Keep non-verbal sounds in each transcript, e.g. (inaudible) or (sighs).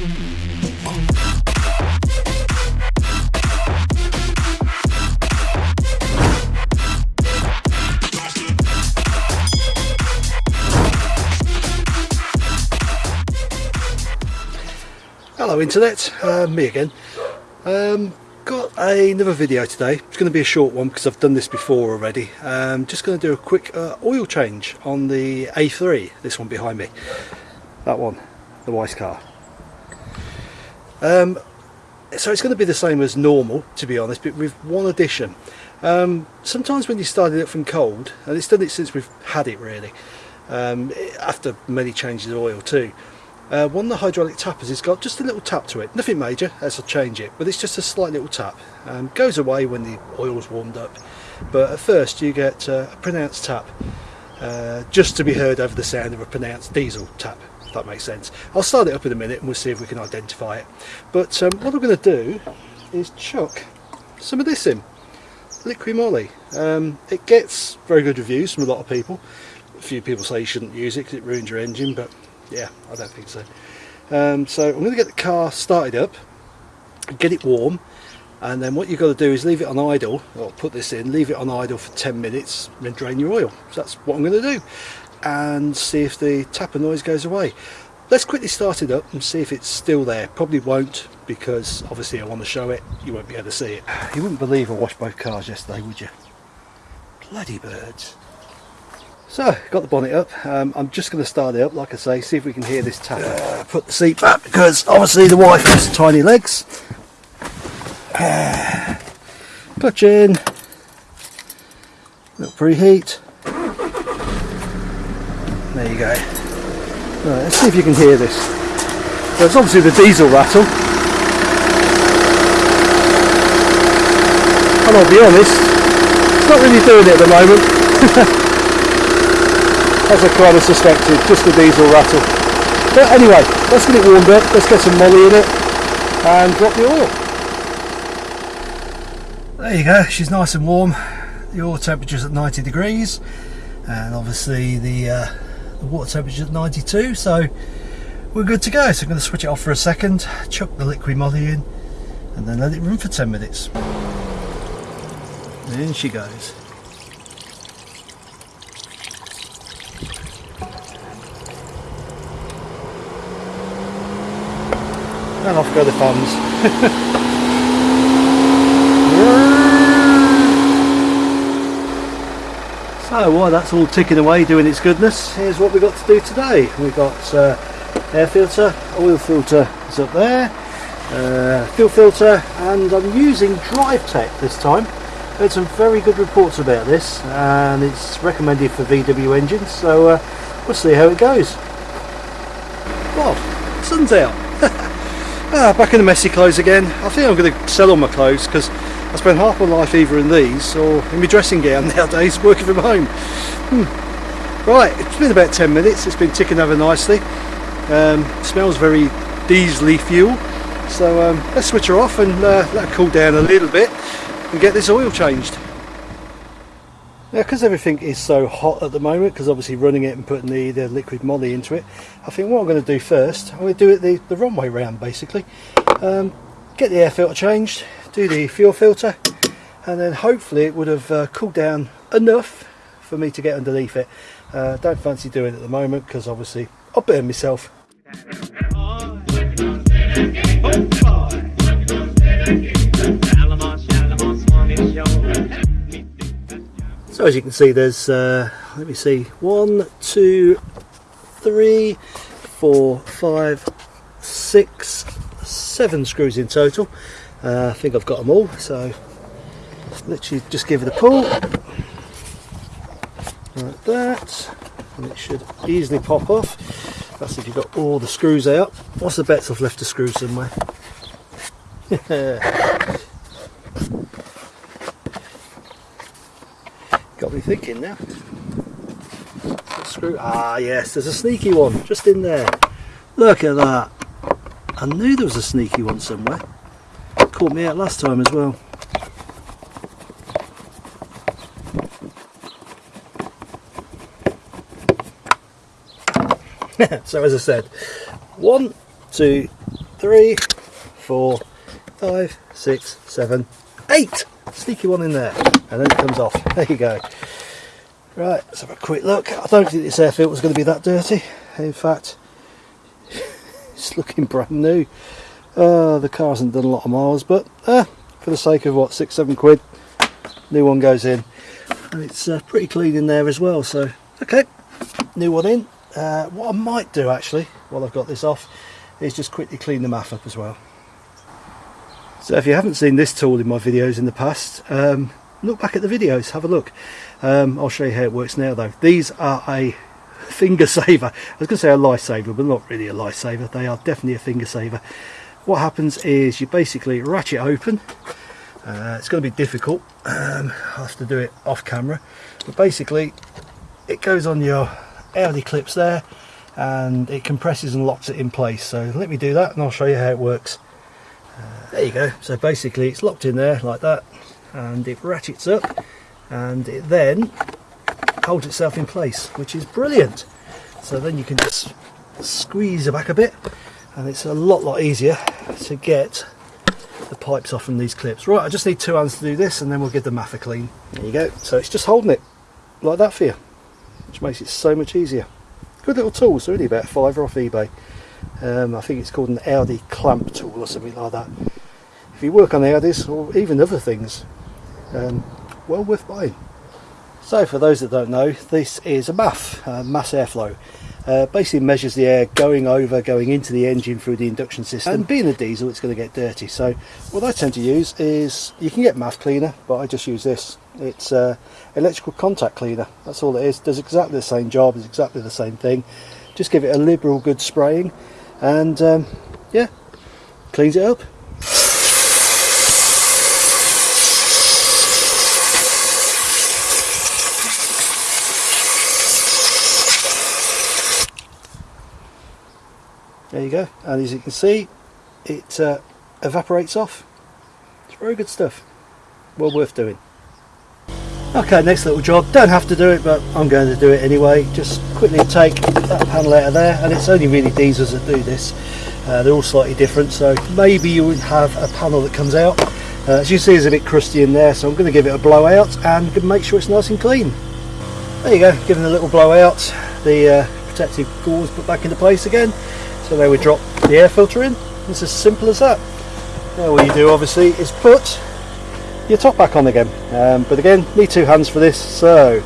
Hello internet, uh, me again. Um, got another video today. It's going to be a short one because I've done this before already. Um, just going to do a quick uh, oil change on the A3, this one behind me. That one, the Weiss car. Um, so it's going to be the same as normal to be honest, but with one addition. Um, sometimes when you start it up from cold, and it's done it since we've had it really, um, after many changes of oil too, uh, one of the hydraulic tappets has got just a little tap to it, nothing major as I change it, but it's just a slight little tap. Um, goes away when the oil's warmed up, but at first you get uh, a pronounced tap, uh, just to be heard over the sound of a pronounced diesel tap, if that makes sense. I'll start it up in a minute and we'll see if we can identify it. But um, what I'm going to do is chuck some of this in, Liqui Moly. Um, it gets very good reviews from a lot of people. A few people say you shouldn't use it because it ruins your engine, but yeah I don't think so um, so I'm going to get the car started up get it warm and then what you've got to do is leave it on idle or put this in leave it on idle for 10 minutes then drain your oil so that's what I'm going to do and see if the tappet noise goes away let's quickly start it up and see if it's still there probably won't because obviously I want to show it you won't be able to see it (sighs) you wouldn't believe I washed both cars yesterday would you bloody birds so, got the bonnet up. Um, I'm just going to start it up, like I say, see if we can hear this tap. Uh, put the seat back because obviously the wife has tiny legs. Uh, (sighs) clutch in. Little preheat. There you go. Right, let's see if you can hear this. So it's obviously the diesel rattle. And I'll be honest, it's not really doing it at the moment. (laughs) as I kind of suspected, just the diesel rattle. But anyway, let's get it warmed up, let's get some Moly in it and drop the oil. There you go, she's nice and warm. The oil temperature's at 90 degrees and obviously the, uh, the water temperature's at 92 so we're good to go. So I'm going to switch it off for a second, chuck the Liqui Moly in and then let it run for 10 minutes. and In she goes. and off go the fans. (laughs) so while that's all ticking away doing its goodness, here's what we've got to do today. We've got uh, air filter, oil filter is up there, uh, fuel filter and I'm using DriveTech this time. Heard some very good reports about this and it's recommended for VW engines so uh, we'll see how it goes. Well, sun's out. (laughs) Ah, back in the messy clothes again. I think I'm going to sell all my clothes because I spend half my life either in these or in my dressing gown (laughs) nowadays working from home. Hmm. Right, it's been about 10 minutes. It's been ticking over nicely. Um, smells very diesely fuel. So um, let's switch her off and uh, let her cool down a little bit and get this oil changed. Now because everything is so hot at the moment, because obviously running it and putting the, the Liqui Moly into it, I think what I'm going to do first, I'm going to do it the, the wrong way round basically. Um, get the air filter changed, do the fuel filter, and then hopefully it would have uh, cooled down enough for me to get underneath it. Uh, don't fancy doing it at the moment because obviously I'll burn myself. So as you can see there's, uh, let me see, one, two, three, four, five, six, seven screws in total. Uh, I think I've got them all, so literally just give it a pull like that and it should easily pop off. That's if you've got all the screws out. What's the bets I've left a screw somewhere? (laughs) Got me thinking now. Screw. Ah, yes, there's a sneaky one just in there. Look at that. I knew there was a sneaky one somewhere. Caught me out last time as well. (laughs) so as I said, one, two, three, four, five, six, seven, eight. Sneaky one in there, and then it comes off. (laughs) There you go. Right, let's have a quick look. I don't think this air filter is going to be that dirty. In fact, (laughs) it's looking brand new. Uh, the car hasn't done a lot of miles, but uh, for the sake of what, six, seven quid, new one goes in. And it's uh, pretty clean in there as well, so okay, new one in. Uh, what I might do actually, while I've got this off, is just quickly clean the MAF up as well. So if you haven't seen this tool in my videos in the past, um, look back at the videos, have a look. Um, I'll show you how it works now though. These are a (laughs) finger saver. I was going to say a lifesaver, but not really a lifesaver. They are definitely a finger saver. What happens is you basically ratchet open. Uh, it's going to be difficult. Um, I have to do it off camera. But basically, it goes on your Audi clips there and it compresses and locks it in place. So let me do that and I'll show you how it works. Uh, there you go. So basically it's locked in there like that and it ratchets up and it then holds itself in place which is brilliant so then you can just squeeze it back a bit and it's a lot lot easier to get the pipes off from these clips. Right I just need two hands to do this and then we'll give the MAF a clean. There you go. So it's just holding it like that for you which makes it so much easier. Good little tool it's only about five off eBay. Um, I think it's called an Audi clamp tool or something like that. If you work on Audis or even other things um, well worth buying. So for those that don't know, this is a MAF, uh, mass airflow. Uh, basically measures the air going over, going into the engine through the induction system. And being a diesel, it's going to get dirty. So what I tend to use is, you can get MAF cleaner, but I just use this. It's uh, electrical contact cleaner. That's all it is. Does exactly the same job, is exactly the same thing. Just give it a liberal good spraying and um, yeah, cleans it up. There you go. And as you can see it uh, evaporates off. It's very good stuff. Well worth doing. Okay next little job. Don't have to do it but I'm going to do it anyway. Just quickly take that panel out of there and it's only really diesels that do this. Uh, they're all slightly different so maybe you would have a panel that comes out. Uh, as you see it's a bit crusty in there so I'm going to give it a blowout and make sure it's nice and clean. There you go giving a little blowout. The uh, protective gauze put back into place again so they would drop the air filter in. It's as simple as that. Now all you do obviously is put your top back on again. Um, but again, need two hands for this, so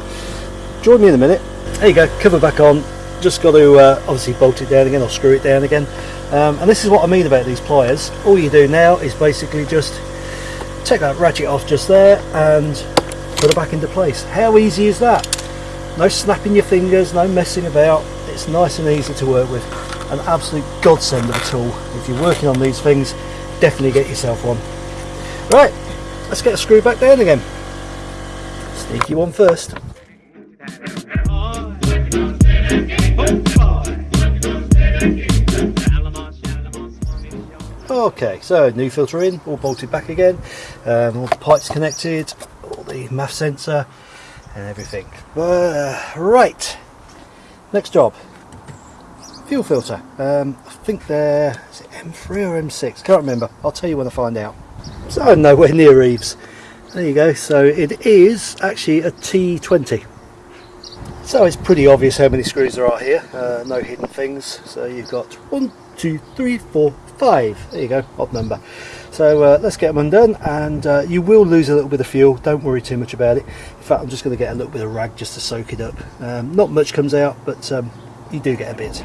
join me in a minute. There you go, cover back on. Just got to uh, obviously bolt it down again or screw it down again. Um, and this is what I mean about these pliers. All you do now is basically just take that ratchet off just there and put it back into place. How easy is that? No snapping your fingers, no messing about. It's nice and easy to work with an absolute godsend of a tool. If you're working on these things, definitely get yourself one. Right, let's get a screw back down again. Sneaky one first. Okay, so new filter in, all bolted back again, um, all the pipes connected, all the MAF sensor and everything. Uh, right, next job, fuel filter. Um, I think they're is it M3 or M6? Can't remember. I'll tell you when I find out. So I'm nowhere near Eves. There you go. So it is actually a T20. So it's pretty obvious how many screws there are here. Uh, no hidden things. So you've got one, two, three, four, five. There you go. Odd number. So uh, let's get them undone and uh, you will lose a little bit of fuel. Don't worry too much about it. In fact, I'm just going to get a little bit of rag just to soak it up. Um, not much comes out, but um, you do get a bit.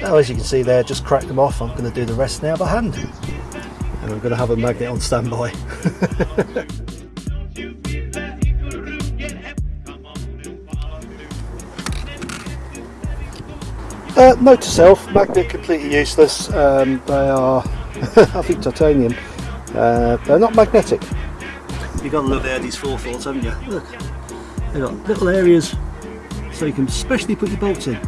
So as you can see there, just cracked them off. I'm going to do the rest now by hand. And I'm going to have a magnet on standby. (laughs) uh, note to self, magnet completely useless. Um, they are, (laughs) I think, titanium. Uh, they're not magnetic. You've got to love these forefours, haven't you? Look, they've got little areas so you can specially put your bolts in.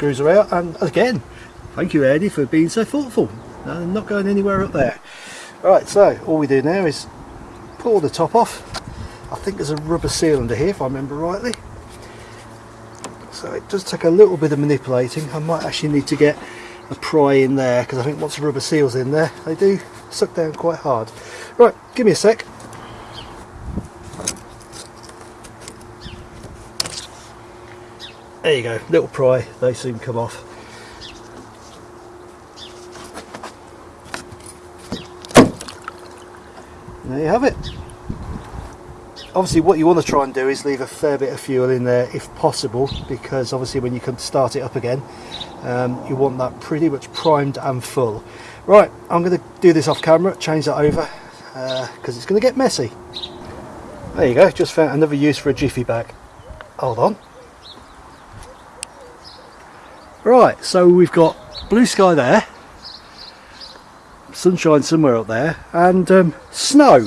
Screws are out and again, thank you Audi for being so thoughtful. Not going anywhere up there. Right, so all we do now is pull the top off. I think there's a rubber seal under here if I remember rightly. So it does take a little bit of manipulating. I might actually need to get a pry in there because I think once the rubber seal's in there they do suck down quite hard. Right, give me a sec. There you go, little pry, they soon come off. there you have it. Obviously what you want to try and do is leave a fair bit of fuel in there if possible because obviously when you to start it up again um, you want that pretty much primed and full. Right, I'm going to do this off camera, change that over because uh, it's going to get messy. There you go, just found another use for a jiffy bag. Hold on. Right, so we've got blue sky there, sunshine somewhere up there, and um, snow. (laughs)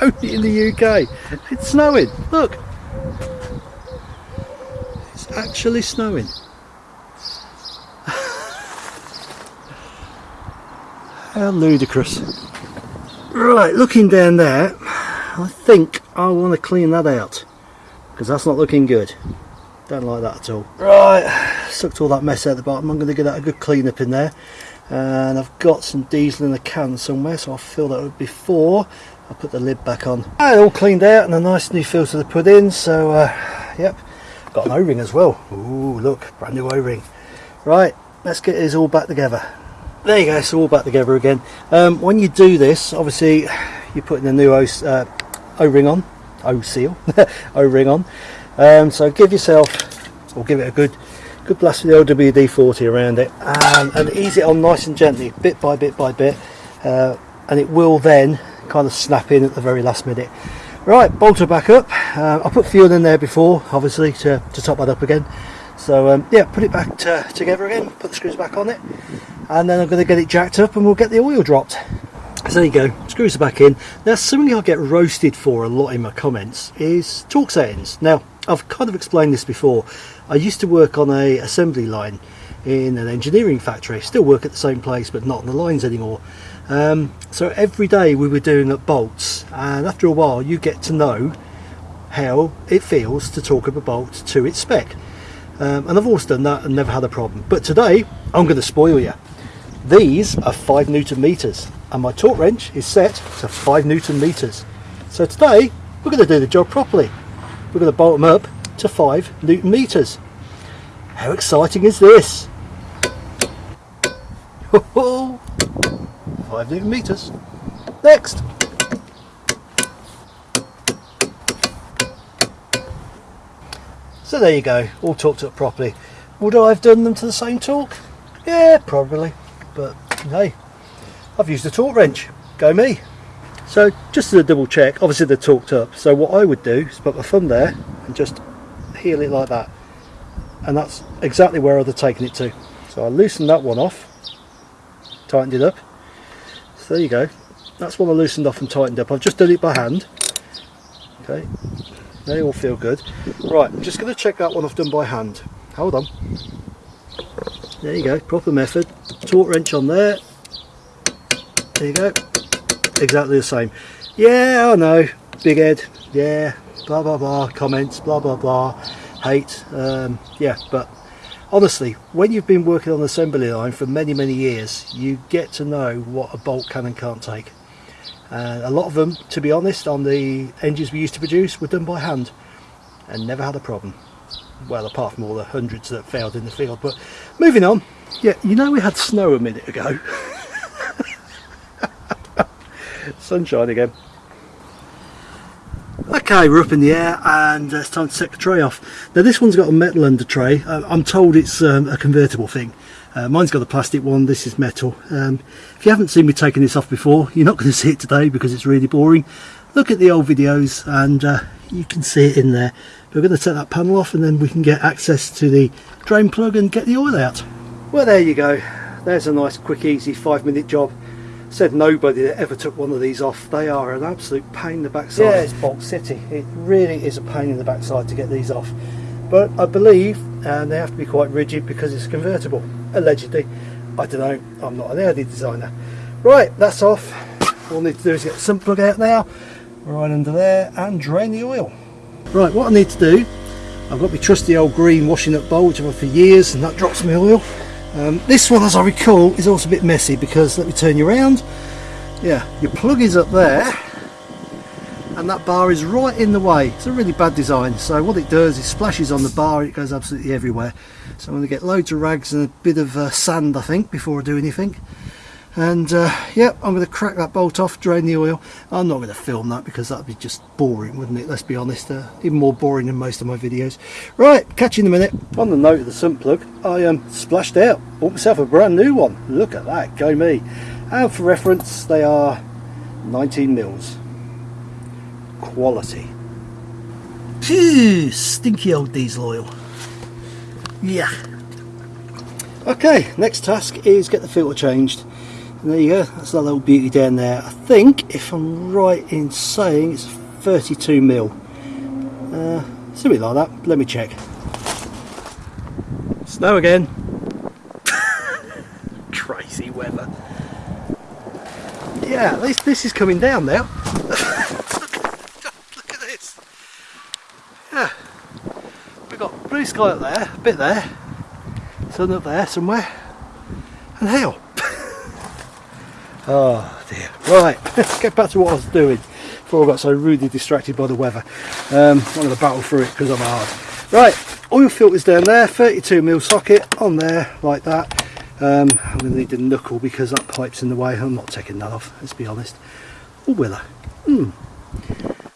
Only in the UK. It's snowing, look. It's actually snowing. (laughs) How ludicrous. Right, looking down there, I think I want to clean that out because that's not looking good. Don't like that at all. Right, sucked all that mess out the bottom. I'm going to get that a good clean up in there. And I've got some diesel in a can somewhere, so I'll fill that up before I put the lid back on. Right, all cleaned out and a nice new filter to put in. So, uh, yep, got an O-ring as well. Ooh, look, brand new O-ring. Right, let's get this all back together. There you go, it's all back together again. Um, when you do this, obviously, you're putting the new O-ring uh, on, O-seal, (laughs) O-ring on. Um, so give yourself, or give it a good good blast with the old WD-40 around it and, and, ease it on nice and gently, bit by bit by bit, uh, and it will then kind of snap in at the very last minute. Right, bolt it back up. Uh, I put fuel in there before, obviously, to, to top that up again. So um, yeah, put it back to, together again, put the screws back on it, and then I'm going to get it jacked up and we'll get the oil dropped. So there you go, screws are back in. Now something I get roasted for a lot in my comments is torque settings. Now I've kind of explained this before. I used to work on a assembly line in an engineering factory. Still work at the same place but not on the lines anymore. Um, so every day we were doing up bolts and after a while you get to know how it feels to torque up a bolt to its spec. Um, and I've always done that and never had a problem. But today I'm going to spoil you. These are 5 newton meters and my torque wrench is set to 5 newton meters. So today we're going to do the job properly we're going to bolt them up to 5 newton meters. How exciting is this? 5 newton meters. Next. So there you go, all torqued up properly. Would I have done them to the same torque? Yeah, probably. But hey, I've used a torque wrench. Go me. So just as a double check, obviously they're torqued up. So what I would do is put my thumb there and just heel it like that. And that's exactly where I'd have taken it to. So I loosened that one off, tightened it up. So there you go. That's one I loosened off and tightened up. I've just done it by hand. Okay, they all feel good. Right, I'm just going to check that one I've done by hand. Hold on. There you go, proper method. Torque wrench on there. There you go exactly the same. Yeah, I know, big head, yeah, blah blah blah, comments, blah blah blah, hate, um, yeah, but honestly, when you've been working on the assembly line for many many years, you get to know what a bolt can and can't take. And a lot of them, to be honest, on the engines we used to produce were done by hand and never had a problem. Well, apart from all the hundreds that failed in the field. But moving on, yeah, you know we had snow a minute ago. (laughs) sunshine again. Okay, we're up in the air and uh, it's time to set the tray off. Now this one's got a metal under tray. Uh, I'm told it's um, a convertible thing. Uh, mine's got a plastic one, this is metal. Um, if you haven't seen me taking this off before, (laughs) you're not going to see it today because it's really boring. Look at the old videos and uh, you can see it in there. We're going to take that panel off and then we can get access to the drain plug and get the oil out. Well there you go. There's a nice quick easy five minute job said nobody that ever took one of these off. They are an absolute pain in the backside. Yeah, it's Bolt City. It really is a pain in the backside to get these off. but I believe and they have to be quite rigid because it's convertible allegedly I don't know I'm not an Audi designer right that's off all I need to do is get the sump plug out now right under there and drain the oil right what I need to do I've got my trusty old green washing up bowl which I've had for years and that drops my oil um, this one as I recall is also a bit messy because let me turn you around. Yeah your plug is up there and that bar is right in the way. It's a really bad design so what it does is splashes on the bar it goes absolutely everywhere. So I'm going to get loads of rags and a bit of uh, sand I think before I do anything and uh, yeah I'm going to crack that bolt off drain the oil I'm not going to film that because that would be just boring wouldn't it let's be honest uh, even more boring than most of my videos right catch you in a minute on the note of the sump plug I um, splashed out bought myself a brand new one look at that go me and for reference they are 19 mils quality. Phew, stinky old diesel oil. Yeah. Okay, next task is get the filter changed. And there you go, that's that little beauty down there. I think, if I'm right in saying, it's 32 mil. Uh, something like that. Let me check. Snow again. (laughs) Crazy weather. Yeah, at least this is coming down now. (laughs) Look, at this. Yeah. We've got blue sky up there, a bit there, sun up there somewhere, and hell. Oh dear. Right, let's (laughs) get back to what I was doing before I got so rudely distracted by the weather. Um, I'm going to battle through it because I'm hard. Right, oil filters down there, 32mm socket on there like that. Um, I'm going to need the knuckle because that pipe's in the way. I'm not taking that off, let's be honest. Or will I? Hmm.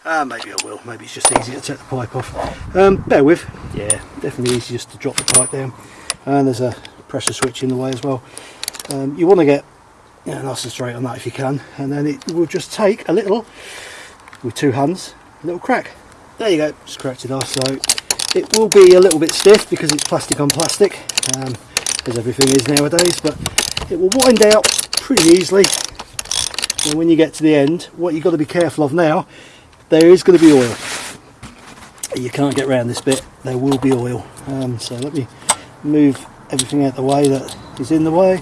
Uh, maybe I will, maybe it's just easier to take the pipe off. Um, bear with, yeah, definitely easy just to drop the pipe down. And there's a pressure switch in the way as well. Um, you want to get yeah, nice and straight on that if you can, and then it will just take a little, with two hands, a little crack. There you go, just cracked it off. So it will be a little bit stiff because it's plastic on plastic, um, as everything is nowadays, but it will wind out pretty easily. And when you get to the end, what you've got to be careful of now there is going to be oil you can't get around this bit there will be oil um, so let me move everything out the way that is in the way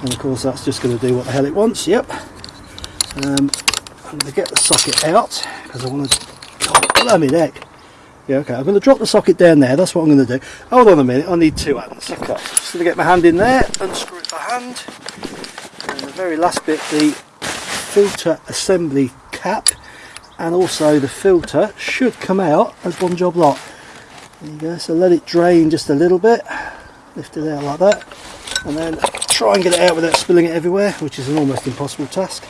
and of course that's just going to do what the hell it wants yep. Um, I'm going to get the socket out because I want to oh, let me neck yeah okay I'm going to drop the socket down there that's what I'm going to do. Hold on a minute I need two hands. Okay. Just going to get my hand in there unscrew it by hand. And the very last bit the filter assembly cap and also the filter should come out as one job lot. There you go so let it drain just a little bit. Lift it out like that. And then try and get it out without spilling it everywhere which is an almost impossible task.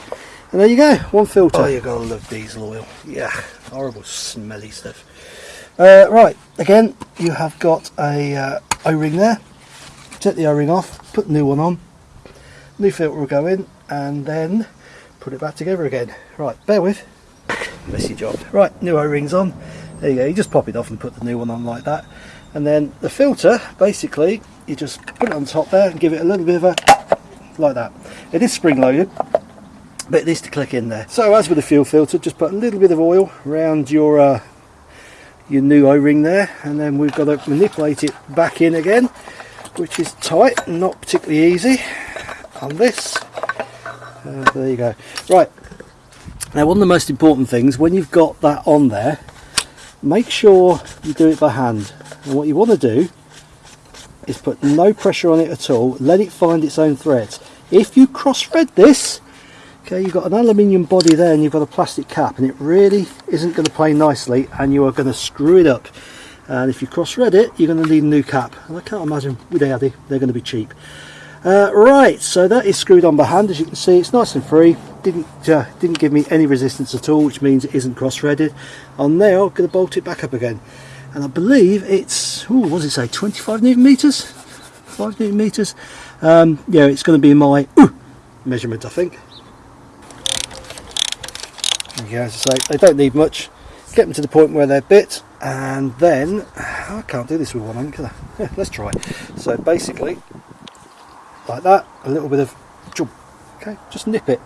And there you go one filter. Oh you're gonna love diesel oil. Yeah horrible smelly stuff. Uh, right again you have got a uh, o-ring there. Take the o-ring off put the new one on. New filter will go in and then put it back together again. Right bear with. Messy job. Right, new O-rings on. There you go, you just pop it off and put the new one on like that. And then the filter, basically, you just put it on top there and give it a little bit of a, like that. It is spring loaded, but it needs to click in there. So as with the fuel filter, just put a little bit of oil around your uh, your new O-ring there, and then we've got to manipulate it back in again, which is tight not particularly easy on this. Uh, there you go. Right, now one of the most important things, when you've got that on there, make sure you do it by hand. And what you want to do is put no pressure on it at all, let it find its own threads. If you cross-thread this, okay, you've got an aluminium body there and you've got a plastic cap and it really isn't going to play nicely and you are going to screw it up. And if you cross-thread it, you're going to need a new cap. And I can't imagine with Audi, they're going to be cheap. Uh, right, so that is screwed on by hand. As you can see, it's nice and free. Didn't uh, didn't give me any resistance at all, which means it isn't cross-threaded. I'm now going to bolt it back up again, and I believe it's oh, what does it say? 25 newton meters, five newton meters. Um, yeah, it's going to be my ooh, measurement, I think. Yeah, as I say, they don't need much. Get them to the point where they're bit, and then I can't do this with one hand, can I? (laughs) Let's try. So basically, like that a little bit of jump. Okay just nip it.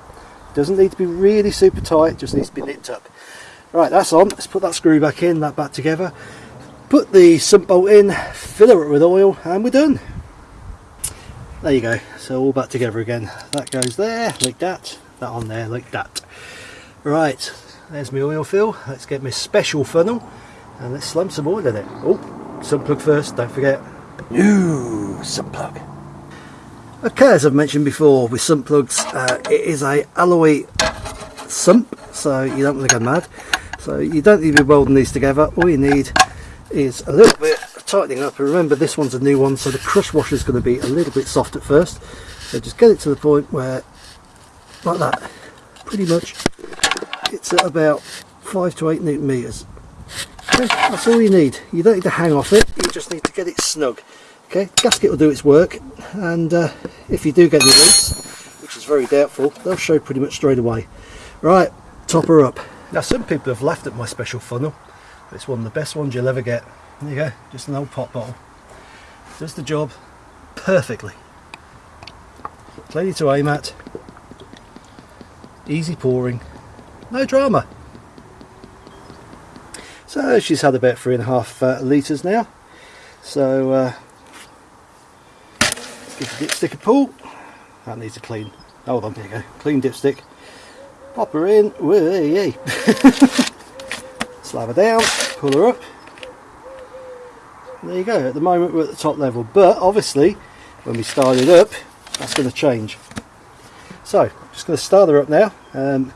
Doesn't need to be really super tight just needs to be nipped up. Right that's on. Let's put that screw back in that back together. Put the sump bolt in fill it with oil and we're done. There you go. So all back together again. That goes there like that. That on there like that. Right there's my oil fill. Let's get my special funnel and let's slump some oil in it. Oh sump plug first don't forget. New sump plug okay as I've mentioned before with sump plugs uh, it is a alloy sump so you don't want to go mad. So you don't need to be welding these together. All you need is a little bit of tightening up and remember this one's a new one so the crush washer is going to be a little bit soft at first. So just get it to the point where like that pretty much it's at about five to eight newton meters. Okay, that's all you need. You don't need to hang off it. You just need to get it snug okay gasket will do its work and uh, if you do get any leaks which is very doubtful they'll show pretty much straight away right top her up now some people have laughed at my special funnel it's one of the best ones you'll ever get there you go, just an old pop bottle. Does the job perfectly. Plenty to aim at. Easy pouring. No drama. So she's had about three and a half uh, litres now. So uh, the dipstick a pull. That needs a clean. Hold on, there you go. Clean dipstick. Pop her in. Whee! (laughs) Slab her down. Pull her up there you go at the moment we're at the top level but obviously when we start it up that's going to change so I'm just going to start her up now um,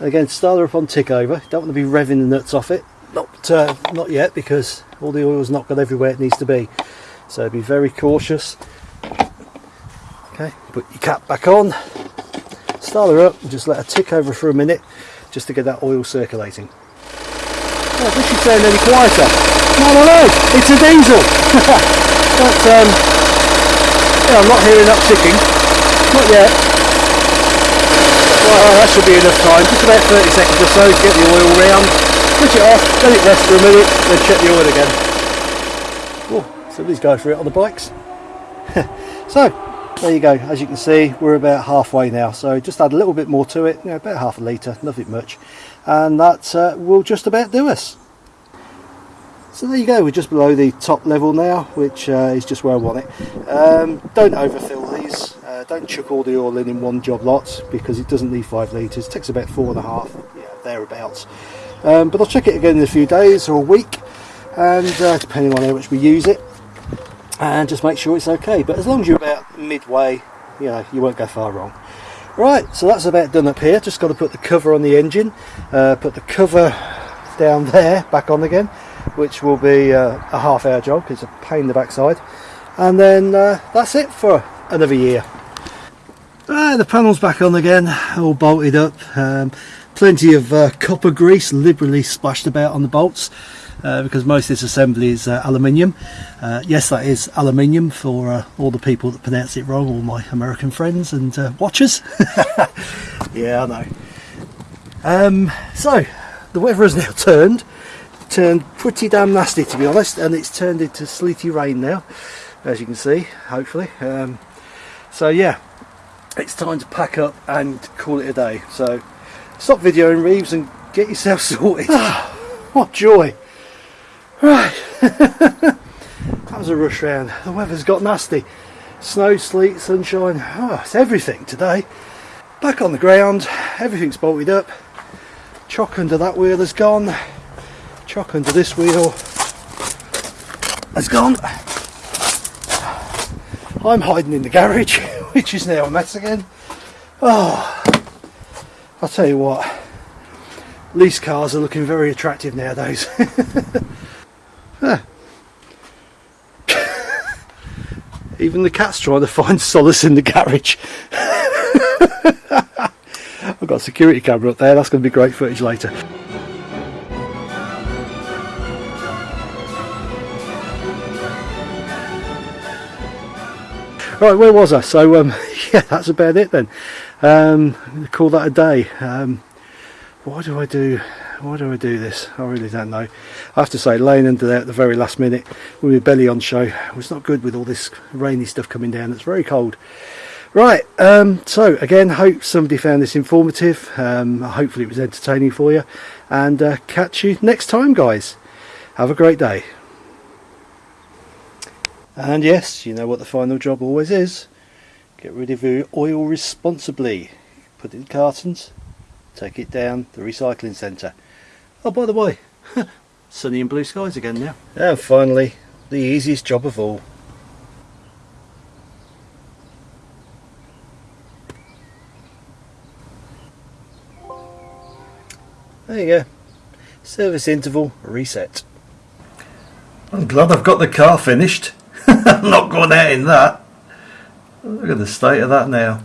again start her up on tick over don't want to be revving the nuts off it not uh, not yet because all the oil's not got everywhere it needs to be so be very cautious okay put your cap back on start her up and just let her tick over for a minute just to get that oil circulating oh, this should sound any quieter no, no, no, it's a diesel. (laughs) but, um, yeah, I'm not hearing that ticking. Not yet. Well, that should be enough time. Just about 30 seconds or so to get the oil round. Switch it off, let it rest for a minute, then check the oil again. Oh, so these guys for it on the bikes. (laughs) so, there you go. As you can see, we're about halfway now. So just add a little bit more to it, you know, about half a litre, nothing much. And that uh, will just about do us. So there you go, we're just below the top level now, which uh, is just where I want it. Um, don't overfill these, uh, don't chuck all the oil in in one job lot because it doesn't need 5 litres, it takes about four and a half, yeah, thereabouts. Um, but I'll check it again in a few days or a week, and uh, depending on how much we use it, and just make sure it's okay. But as long as you're about midway, you know, you won't go far wrong. Right, so that's about done up here, just got to put the cover on the engine, uh, put the cover down there, back on again, which will be uh, a half hour job it's a pain in the backside. And then uh, that's it for another year. Uh, the panel's back on again all bolted up. Um, plenty of uh, copper grease liberally splashed about on the bolts uh, because most of this assembly is uh, aluminium. Yes that is aluminium for all the people that pronounce it wrong all my American friends and watchers. (laughs) Yeah I know. Um, so the weather has now turned turned pretty damn nasty to be honest and it's turned into sleety rain now as you can see hopefully. Um, so yeah it's time to pack up and call it a day. So stop videoing Reeves and get yourself (laughs) sorted. (sighs) What joy right. (laughs) That was a rush round. The weather's got nasty. Snow sleet sunshine. Oh it's everything today. Back on the ground. Everything's bolted up. Chock under that wheel has gone. Chock under this wheel has gone. I'm hiding in the garage, (laughs) which is now a mess again. Oh, I'll tell you what, lease cars are looking very attractive nowadays. (laughs) (laughs) Even the cat's trying to find (laughs) solace in the garage. (laughs) I've got a security camera up there, that's going to be great footage later. Right, where was I? So, um, yeah, that's about it then. Um, call that a day. Um, why do I do? Why do I do this? I really don't know. I have to say, laying under there at the very last minute with my belly on show was not good with all this rainy stuff coming down. It's very cold. Right, um, so again, hope somebody found this informative. Um, hopefully it was entertaining for you. And uh, catch you next time, guys. Have a great day. And yes, you know what the final job always is. Get rid of your oil responsibly. Put it in cartons, take it down the recycling centre. Oh, by the way, (laughs) sunny and blue skies again now. And finally, the easiest job of all. There you go. Service interval reset. I'm glad I've got the car finished. (laughs) I'm not going out in that. Look at the state of that now.